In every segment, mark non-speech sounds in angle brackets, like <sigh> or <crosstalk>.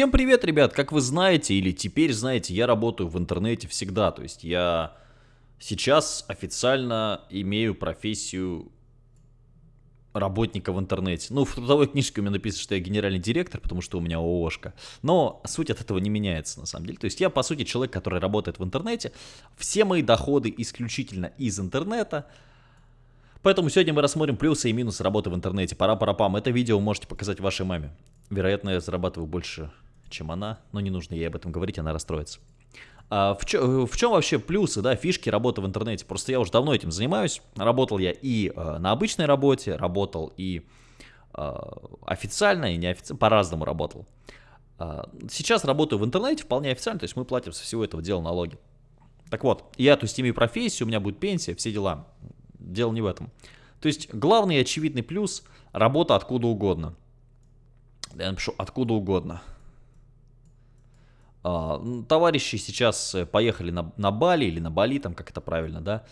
Всем привет, ребят! Как вы знаете, или теперь знаете, я работаю в интернете всегда. То есть я сейчас официально имею профессию работника в интернете. Ну, <laughs> в трудовой книжке у меня написано, что я генеральный директор, потому что у меня ООшка. Но суть от этого не меняется, на самом деле. То есть я, по сути, человек, который работает в интернете. Все мои доходы исключительно из интернета. Поэтому сегодня мы рассмотрим плюсы и минусы работы в интернете. Пора-пора-пам. Это видео вы можете показать вашей маме. Вероятно, я зарабатываю больше, чем она, но не нужно ей об этом говорить, она расстроится. А в, чё, в чем вообще плюсы, да, фишки работы в интернете? Просто я уже давно этим занимаюсь. Работал я и э, на обычной работе, работал и э, официально, и неофициально, по-разному работал. Э, сейчас работаю в интернете вполне официально, то есть мы платим со всего этого дела налоги. Так вот, я, то есть, имею профессию, у меня будет пенсия, все дела. Дело не в этом. То есть, главный очевидный плюс – работа откуда угодно. Я напишу откуда угодно. А, товарищи сейчас э, поехали на, на Бали или на Бали, там как это правильно, да,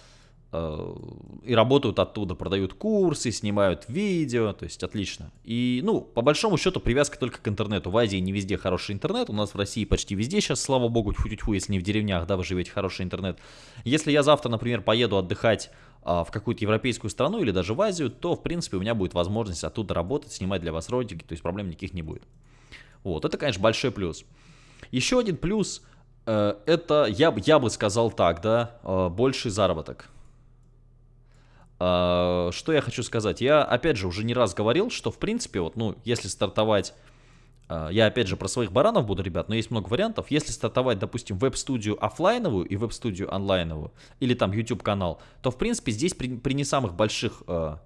а, и работают оттуда, продают курсы, снимают видео, то есть отлично. И, ну, по большому счету, привязка только к интернету. В Азии не везде хороший интернет, у нас в России почти везде сейчас, слава богу, тьфу -тьфу, если не в деревнях, да, вы живете хороший интернет. Если я завтра, например, поеду отдыхать а, в какую-то европейскую страну или даже в Азию, то, в принципе, у меня будет возможность оттуда работать, снимать для вас ролики, то есть проблем никаких не будет. Вот, это, конечно, большой плюс. Еще один плюс, э, это, я, я бы сказал так, да, э, больший заработок. Э, что я хочу сказать? Я, опять же, уже не раз говорил, что, в принципе, вот, ну, если стартовать а, я опять же про своих баранов буду, ребят, но есть много вариантов. Если стартовать, допустим, веб-студию офлайновую и веб-студию онлайновую, или там YouTube-канал, то, в принципе, здесь при, при не самых больших э,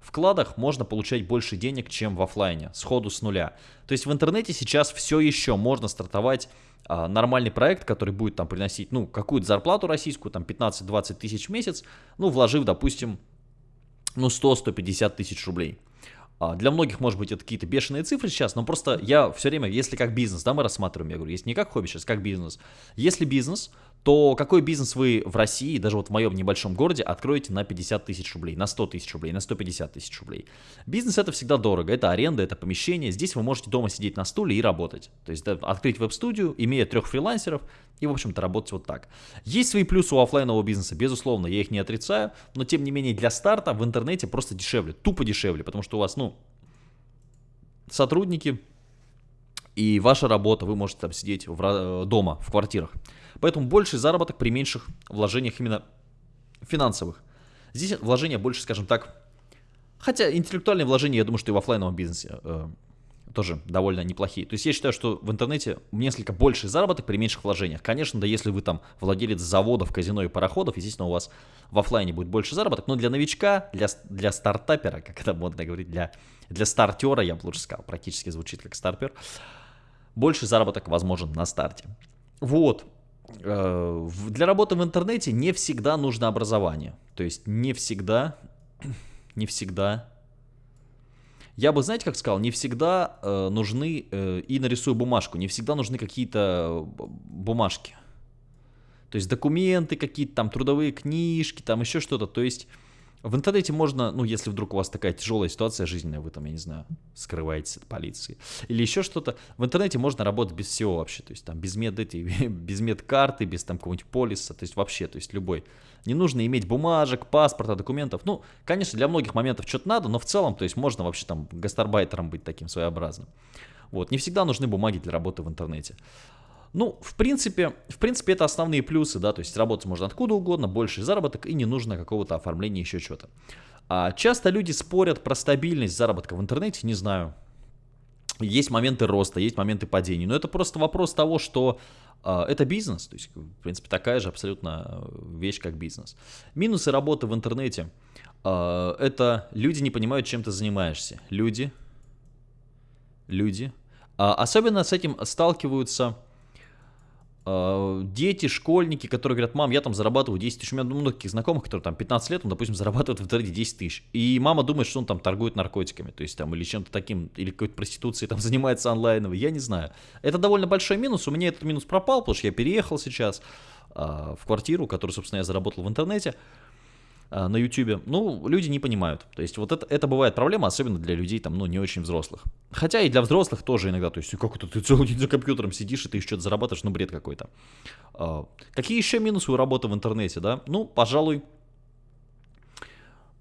вкладах можно получать больше денег, чем в офлайне, сходу с нуля. То есть в интернете сейчас все еще можно стартовать э, нормальный проект, который будет там приносить, ну, какую-то зарплату российскую, там 15-20 тысяч в месяц, ну, вложив, допустим, ну, 100-150 тысяч рублей. А, для многих, может быть, это какие-то бешеные цифры сейчас, но просто я все время, если как бизнес, да, мы рассматриваем, я говорю, если не как хобби сейчас, как бизнес. Если бизнес, то какой бизнес вы в России, даже вот в моем небольшом городе, откроете на 50 тысяч рублей, на 100 тысяч рублей, на 150 тысяч рублей? Бизнес это всегда дорого, это аренда, это помещение, здесь вы можете дома сидеть на стуле и работать. То есть да, открыть веб-студию, имея трех фрилансеров и, в общем-то, работать вот так. Есть свои плюсы у офлайнового бизнеса, безусловно, я их не отрицаю, но тем не менее для старта в интернете просто дешевле, тупо дешевле, потому что у вас, ну, сотрудники и ваша работа, вы можете там сидеть в, э, дома, в квартирах. Поэтому больший заработок при меньших вложениях именно финансовых. Здесь вложения больше, скажем так, хотя интеллектуальные вложения, я думаю, что и в офлайновом бизнесе э, тоже довольно неплохие. То есть я считаю, что в интернете несколько больший заработок при меньших вложениях. Конечно, да, если вы там владелец заводов, казино и пароходов, естественно, у вас в офлайне будет больше заработок, но для новичка, для, для стартапера, <laughs> как это модно говорить, для, для стартера, я бы лучше сказал, практически звучит как стартер, больше заработок возможен на старте. Вот. Э, для работы в интернете не всегда нужно образование. То есть не всегда, <clears throat> не всегда я бы, знаете, как сказал, не всегда э, нужны, э, и нарисую бумажку, не всегда нужны какие-то э, бумажки. То есть документы какие-то, там трудовые книжки, там еще что-то. То есть в интернете можно, ну, если вдруг у вас такая тяжелая ситуация жизненная, вы там, я не знаю, скрываетесь от полиции, или еще что-то, в интернете можно работать без всего вообще, то есть там без мед эти, <laughs> без медкарты, без там какого-нибудь полиса, то есть вообще, то есть любой. Не нужно иметь бумажек, паспорта, документов. Ну, конечно, для многих моментов что-то надо, но в целом, то есть можно вообще там гастарбайтером быть таким своеобразным. Вот, не всегда нужны бумаги для работы в интернете. Ну, в принципе, в принципе, это основные плюсы, да, то есть работать можно откуда угодно, больший заработок и не нужно какого-то оформления, еще что-то. А часто люди спорят про стабильность заработка в интернете, не знаю. Есть моменты роста, есть моменты падения, но это просто вопрос того, что э, это бизнес, то есть, в принципе, такая же абсолютно вещь, как бизнес. Минусы работы в интернете э, это люди не понимают, чем ты занимаешься. Люди, люди, э, особенно с этим сталкиваются Э, дети, школьники, которые говорят, мам, я там зарабатываю 10 тысяч. У меня много таких знакомых, которые там 15 лет, он, допустим, зарабатывает в интернете 10 тысяч. И мама думает, что он там торгует наркотиками, то есть там или чем-то таким, или какой-то проституцией там <laughs> занимается онлайновой, я не знаю. Это довольно большой минус, у меня этот минус пропал, потому что я переехал сейчас э, в квартиру, которую, собственно, я заработал в интернете. На YouTube, ну, люди не понимают. То есть вот это, это бывает проблема, особенно для людей там, ну, не очень взрослых. Хотя и для взрослых тоже иногда, то есть как это ты целый день за компьютером сидишь и ты что-то зарабатываешь, ну, бред какой-то. А, какие еще минусы у работы в интернете, да? Ну, пожалуй,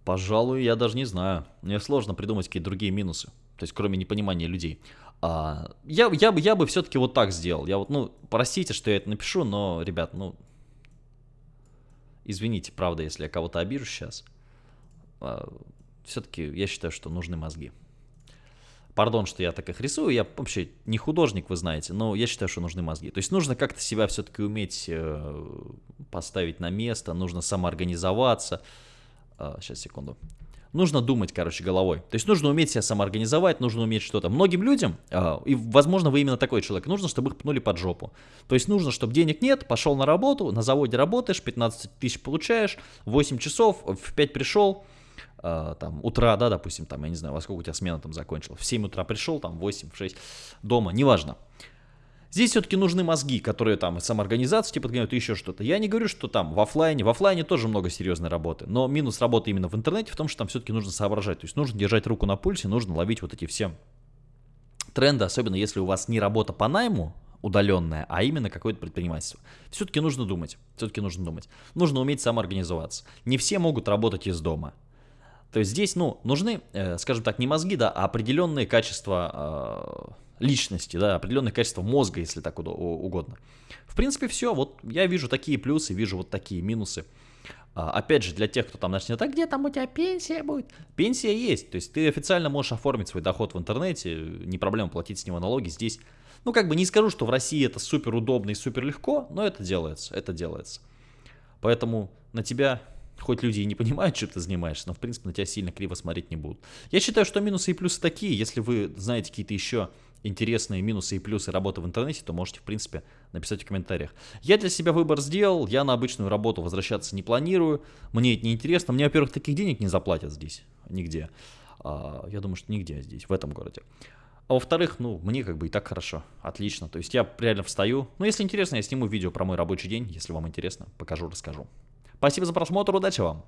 пожалуй, я даже не знаю. Мне сложно придумать какие-то другие минусы. То есть, кроме непонимания людей. А, я, я, я бы все-таки вот так сделал. Я вот, ну, простите, что я это напишу, но, ребят, ну, извините, правда, если я кого-то обижу сейчас. А, все-таки я считаю, что нужны мозги. Пардон, что я так их рисую, я вообще не художник, вы знаете, но я считаю, что нужны мозги. То есть нужно как-то себя все-таки уметь э, поставить на место, нужно самоорганизоваться. Сейчас, секунду нужно думать, короче, головой. То есть нужно уметь себя самоорганизовать, нужно уметь что-то. Многим людям, э, и, возможно, вы именно такой человек, нужно, чтобы их пнули под жопу. То есть нужно, чтобы денег нет, пошел на работу, на заводе работаешь, 15 тысяч получаешь, 8 часов, в 5 пришел, э, там, утра, да, допустим, там, я не знаю, во сколько у тебя смена там закончилась, в 7 утра пришел, там, 8, в 6, дома, неважно. Здесь все-таки нужны мозги, которые там самоорганизацию типа подгоняют еще что-то. Я не говорю, что там в офлайне, в офлайне тоже много серьезной работы, но минус работы именно в интернете в том, что там все-таки нужно соображать, то есть нужно держать руку на пульсе, нужно ловить вот эти все тренды, особенно если у вас не работа по найму, удаленная, а именно какое-то предпринимательство. Все-таки нужно думать, все-таки нужно думать. Нужно уметь самоорганизоваться. Не все могут работать из дома. То есть здесь, ну, нужны, э, скажем так, не мозги, да, а определенные качества э, личности, да, определенное качество мозга, если так угодно. В принципе, все. Вот я вижу такие плюсы, вижу вот такие минусы. А, опять же, для тех, кто там начнет, а где там у тебя пенсия будет? Пенсия есть, то есть ты официально можешь оформить свой доход в интернете, не проблема платить с него налоги здесь. Ну, как бы не скажу, что в России это супер удобно и супер легко, но это делается, это делается. Поэтому на тебя, хоть люди и не понимают, чем ты занимаешься, но в принципе на тебя сильно криво смотреть не будут. Я считаю, что минусы и плюсы такие, если вы знаете какие-то еще интересные минусы и плюсы работы в интернете, то можете, в принципе, написать в комментариях. Я для себя выбор сделал, я на обычную работу возвращаться не планирую, мне это не интересно, мне, во-первых, таких денег не заплатят здесь, нигде. А, я думаю, что нигде здесь, в этом городе. А во-вторых, ну, мне как бы и так хорошо, отлично. То есть я реально встаю. Ну, если интересно, я сниму видео про мой рабочий день. Если вам интересно, покажу, расскажу. Спасибо за просмотр, удачи вам!